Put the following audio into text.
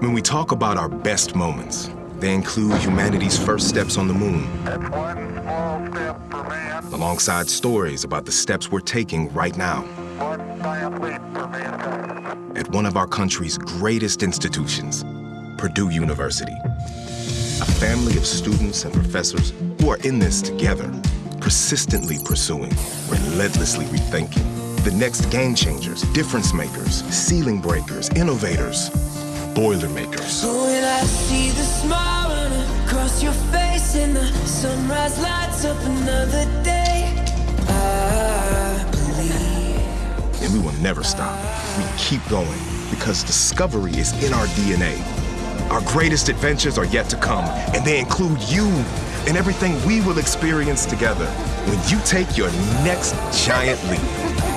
When we talk about our best moments, they include humanity's first steps on the moon, That's one small step for man, alongside stories about the steps we're taking right now one giant leap for mankind. at one of our country's greatest institutions, Purdue University. A family of students and professors who are in this together, persistently pursuing, relentlessly rethinking. The next game changers, difference makers, ceiling breakers, innovators, boilermakers. When I see the smile across your face and the sunrise lights up another day, I believe. And we will never stop. We keep going because discovery is in our DNA. Our greatest adventures are yet to come, and they include you and everything we will experience together when you take your next giant leap.